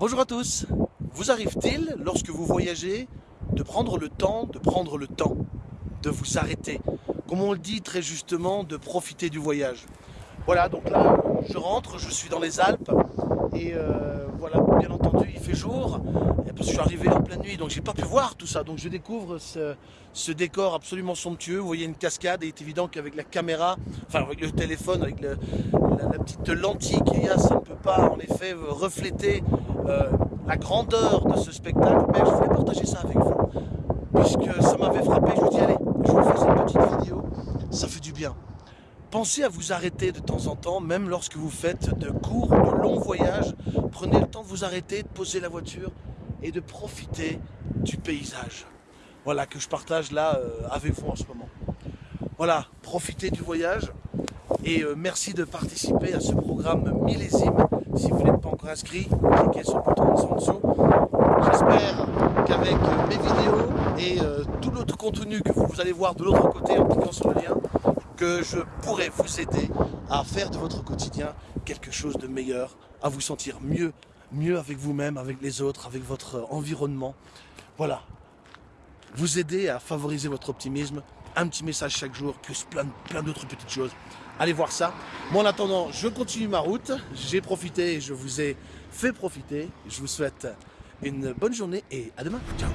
Bonjour à tous. Vous arrive-t-il, lorsque vous voyagez, de prendre le temps, de prendre le temps, de vous arrêter? Comme on le dit très justement, de profiter du voyage. Voilà, donc là, je rentre, je suis dans les Alpes, et euh, voilà, bien entendu, il fait jour, parce que je suis arrivé en pleine nuit, donc j'ai pas pu voir tout ça. Donc je découvre ce, décor absolument somptueux. Vous voyez une cascade, et il est évident qu'avec la caméra, enfin avec le téléphone, avec la, petite lentille qu'il y a, ça ne peut pas en effet refléter la grandeur de ce spectacle, mais je voulais partager ça avec vous, puisque ça m'avait frappé, je vous dis allez, je vous fais cette petite vidéo, ça fait du bien. Pensez à vous arrêter de temps en temps, même lorsque vous faites de courts, de longs voyages, prenez le temps de vous arrêter, de poser la voiture et de profiter du paysage. Voilà, que je partage là euh, avec vous en ce moment. Voilà, profitez du voyage et euh, merci de participer à ce programme millésime si vous n'êtes pas encore inscrit, cliquez sur le bouton en dessous. J'espère qu'avec mes vidéos et euh, tout l'autre contenu que vous allez voir de l'autre côté en cliquant sur le lien, que je pourrai vous aider à faire de votre quotidien quelque chose de meilleur, à vous sentir mieux, mieux avec vous-même, avec les autres, avec votre environnement. Voilà, vous aider à favoriser votre optimisme, un petit message chaque jour, plus plein, plein d'autres petites choses. Allez voir ça. Moi, en attendant, je continue ma route. J'ai profité et je vous ai fait profiter. Je vous souhaite une bonne journée et à demain. Ciao